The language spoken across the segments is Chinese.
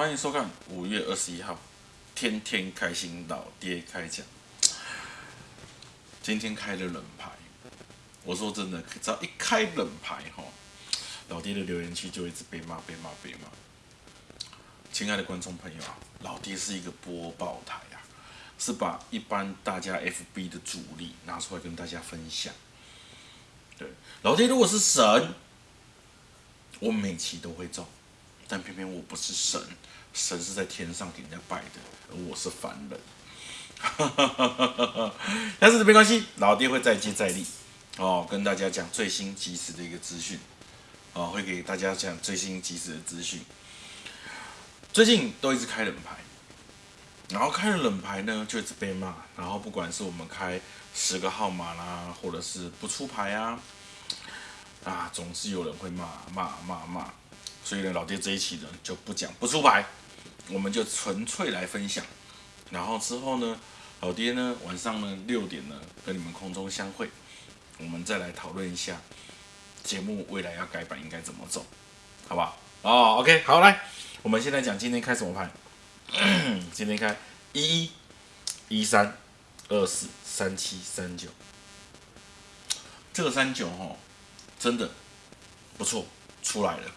欢迎收看五月二十一号，天天开心老爹开讲。今天开了冷牌，我说真的，只要一开冷牌哈，老爹的留言区就一直被骂、被骂、被骂。亲爱的观众朋友啊，老爹是一个播报台啊，是把一般大家 FB 的主力拿出来跟大家分享。对，老爹如果是神，我每期都会中，但偏偏我不是神，神是在天上给人家拜的，而我是凡人。但是没关系，老爹会再接再厉哦，跟大家讲最新及时的一个资讯哦，会给大家讲最新及时的资讯。最近都一直开冷牌，然后开了冷牌呢，就一直被骂。然后不管是我们开十个号码啦，或者是不出牌啊，啊，总是有人会骂骂骂骂。所以呢，老爹这一期呢就不讲不出牌，我们就纯粹来分享。然后之后呢，老爹呢晚上呢六点呢跟你们空中相会，我们再来讨论一下节目未来要改版应该怎么走，好不好？哦，OK，好，来，我们现在讲今天开什么牌？今天开一一一三二四三七三九，这个三九哈真的不错，出来了，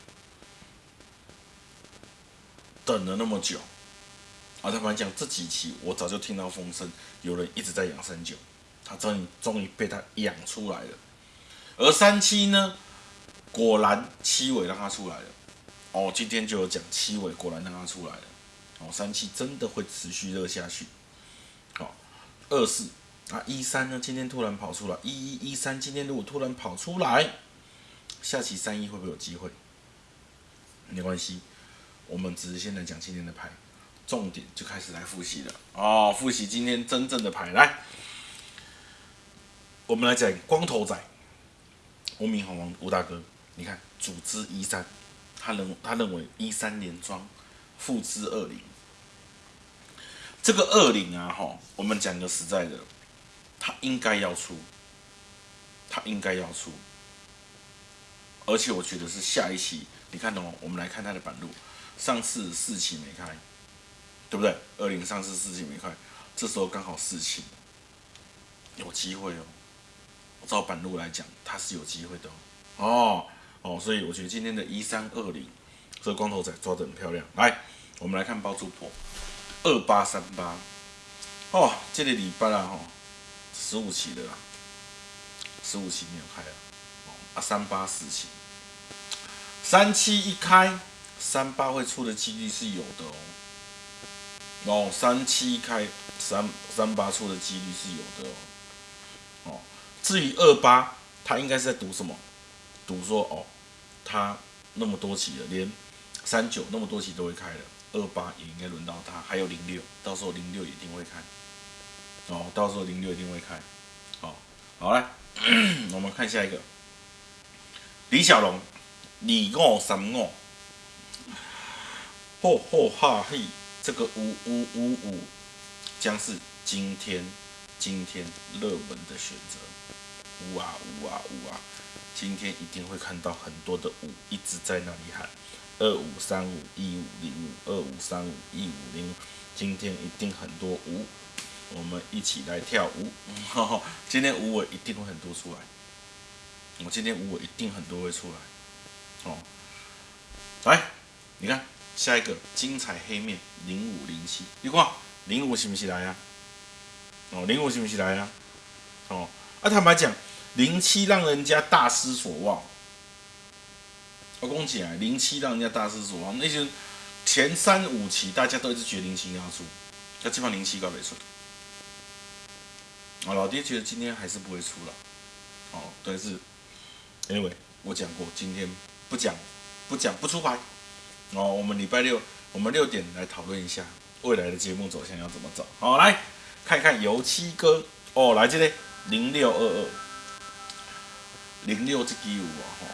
等了那么久。啊，他们讲这几期，我早就听到风声，有人一直在养三九，他终于终于被他养出来了。而三七呢，果然七尾让他出来了。哦，今天就有讲七尾果然让他出来了。哦，三七真的会持续热下去。好，二四啊，一三呢，今天突然跑出来，一一一三今天如果突然跑出来，下期三一会不会有机会？没关系，我们只是现在讲今天的牌。重点就开始来复习了哦，复习今天真正的牌来，我们来讲光头仔，无名好王吴大哥，你看组织一三，他认他认为一三连庄复制二零，这个二零啊哈，我们讲个实在的，他应该要出，他应该要出，而且我觉得是下一期，你看哦，我们来看他的板路，上次四期没开。对不对？二零上市四期没开，这时候刚好四期，有机会哦。照板路来讲，它是有机会的哦。哦，所以我觉得今天的一三二零，这个光头仔抓得很漂亮。来，我们来看包租婆二八三八。哦，这个礼拜啊，哈，十五期的啦，十五期没有开啊。啊，三八四期，三七一开，三八会出的几率是有的哦。哦，三七开三三八出的几率是有的哦。哦，至于二八，他应该是在赌什么？赌说哦，他那么多期了，连三九那么多期都会开了，二八也应该轮到他。还有零六，到时候零六一定会开。哦，到时候零六一定会开。好，好来，我们看下一个，李小龙，二五三五，嚯嚯哈嘿。这个五五五五将是今天今天热门的选择，五啊五啊五啊，今天一定会看到很多的五一直在那里喊二五三五一五零五二五三五一五零，今天一定很多五，我们一起来跳舞，今天五我一定会很多出来，我今天五我一定很多会出来，哦，来，你看。下一个精彩黑面零五零七，你看零五是不是来呀？哦，零五是不是来呀？哦，啊，坦白讲，零七让人家大失所望。我讲起来，零七让人家大失所望，那些前三五期大家都一直觉得零七要出，那基本上零七搞没出。哦，老爹觉得今天还是不会出了。哦，但是，anyway，我讲过，今天不讲，不讲，不出牌。哦，我们礼拜六，我们六点来讨论一下未来的节目走向要怎么走。好，来看看油漆哥哦，来这里零六二二零六这支有啊哈，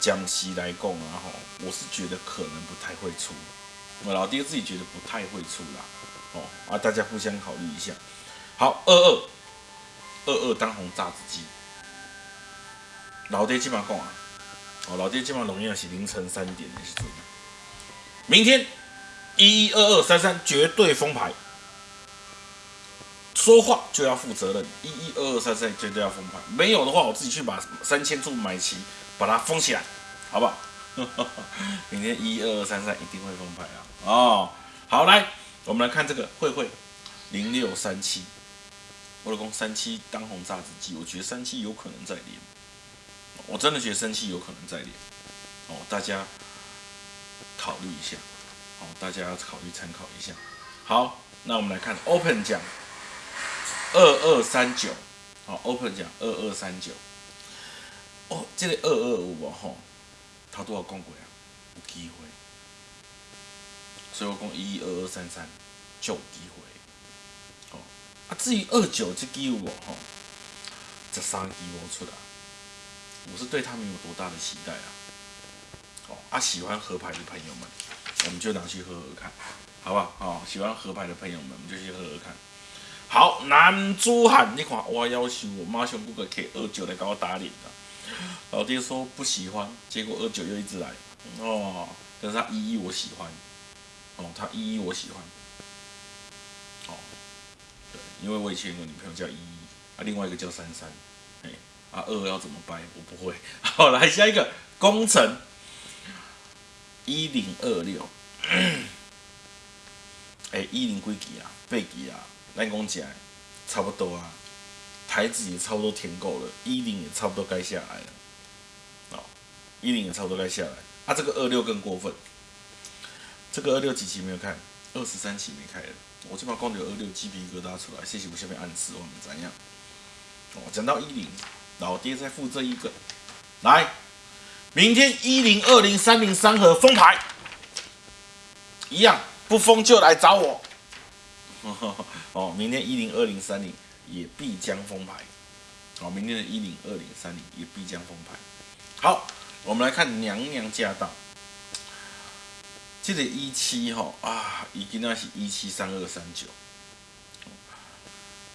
江西来讲啊哈，我是觉得可能不太会出，我老爹自己觉得不太会出啦。哦啊，大家互相考虑一下。好，二二二二当红炸子鸡，老爹基本上讲啊，哦，老爹基本上容易是凌晨三点的时候。明天一一二二三三绝对封牌，说话就要负责任。一一二二三三绝对要封牌，没有的话，我自己去把三千注买齐，把它封起来，好不好？明天一二二三三一定会封牌啊！哦，好，来，我们来看这个慧慧零六三七，我老公三七当红炸子鸡，我觉得三七有可能再连，我真的觉得生气有可能再连，哦，大家考虑一下，哦，大家要考虑参考一下。好，那我们来看 Open 奖二二三九，好，Open 奖二二三九，哦，这个二二五哦，吼。他都要讲过啊，有机会，所以我讲一一二二三三就有机会。哦，啊至于二九这支我吼，这三支我出来，我是对他们有多大的期待啊？哦，啊喜欢合牌的朋友们，我们就拿去喝喝看，好不好？哦，喜欢合牌的朋友们，我们就去喝喝看。好，男珠汉，你看我要求我妈上不个 K 二九来给我打脸的。老爹说不喜欢，结果二九又一直来哦。但是他一一我喜欢，哦，他一一我喜欢，哦，对，因为我以前有个女朋友叫一一，啊，另外一个叫三三，哎，啊二要怎么掰？我不会。好，来下一个工程一零二六，哎，一零几级啊？八级啊？咱讲起来差不多啊。台子也差不多填够了，一零也差不多该下来了，哦，一零也差不多该下来，啊，这个二六更过分，这个二六几期没有看，二十三期没开了，我这把光有二六鸡皮疙瘩出来，谢谢我下面暗示我们怎样，哦，讲到一零，老爹再付这一个，来，明天一零二零三零三盒封牌，一样不封就来找我，哦，明天一零二零三零。也必将封牌，哦，明天的一零二零三零也必将封牌。好，我们来看娘娘驾到，这个一七哈啊，已经那是一七三二三九，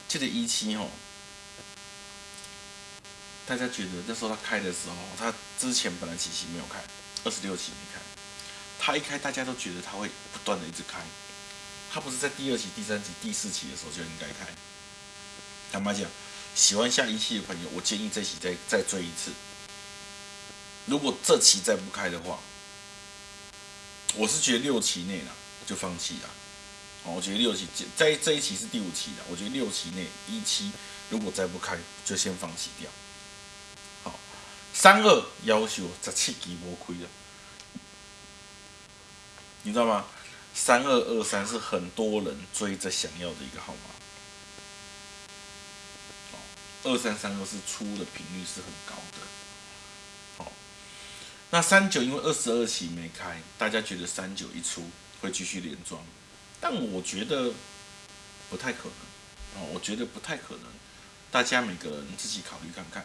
这个一七哈，大家觉得那时候他开的时候，他之前本来几期没有开，二十六期没开，他一开大家都觉得他会不断的一直开，他不是在第二期、第三期、第四期的时候就应该开。坦白讲，喜欢下一期的朋友，我建议这期再再追一次。如果这期再不开的话，我是觉得六期内了就放弃了。哦，我觉得六期在这一期是第五期的，我觉得六期内一期如果再不开，就先放弃掉。三二要求十七期无亏了，你知道吗？三二二三是很多人追着想要的一个号码。二三三二是出的频率是很高的，好，那三九因为二十二期没开，大家觉得三九一出会继续连庄，但我觉得不太可能，哦，我觉得不太可能，大家每个人自己考虑看看，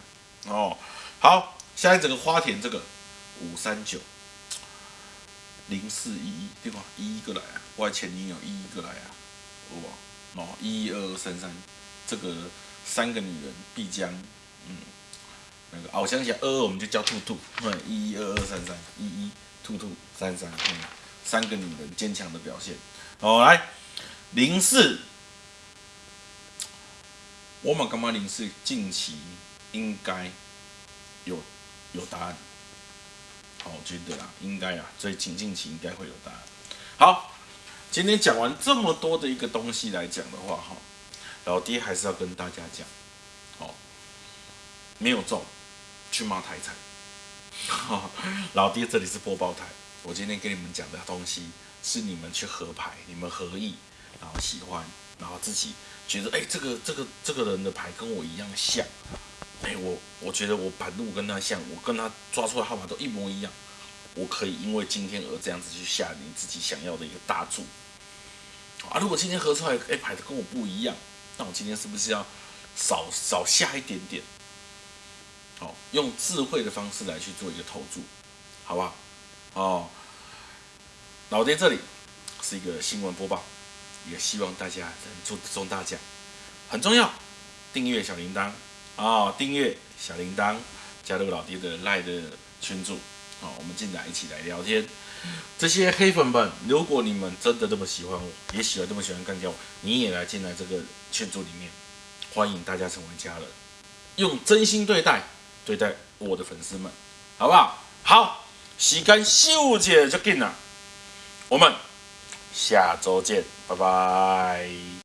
哦，好，下一整个花田这个五三九零四一一对吧？一一个来啊，我前女友一一个来啊，哇，哦，一一二二三三这个。三个女人必将，嗯，那个哦，我想起来，二二我们就叫兔兔，对，一一二二三三，一一兔兔三三，嗯，三个女人坚强的表现。好，来零四，我们干嘛零四近期应该有有答案？好，我觉得啊，应该啊，所以近近期应该会有答案。好，今天讲完这么多的一个东西来讲的话，哈。老爹还是要跟大家讲，哦，没有中，去骂台彩。老爹这里是播报台，我今天跟你们讲的东西是你们去合牌，你们合意，然后喜欢，然后自己觉得，哎，这个这个这个人的牌跟我一样像，哎，我我觉得我盘路跟他像，我跟他抓出来号码都一模一样，我可以因为今天而这样子去下你自己想要的一个大注。啊，如果今天合出来，哎，牌的跟我不一样。那我今天是不是要少少下一点点？好，用智慧的方式来去做一个投注，好不好？哦，老爹这里是一个新闻播报，也希望大家能中中大奖，很重要。订阅小铃铛啊，订阅小铃铛，加入老爹的赖的群组，好，我们进来一起来聊天。这些黑粉们，如果你们真的这么喜欢我，也喜欢这么喜欢干掉我，你也来进来这个群组里面，欢迎大家成为家人，用真心对待对待我的粉丝们，好不好？好，时间秀姐就进了，我们下周见，拜拜。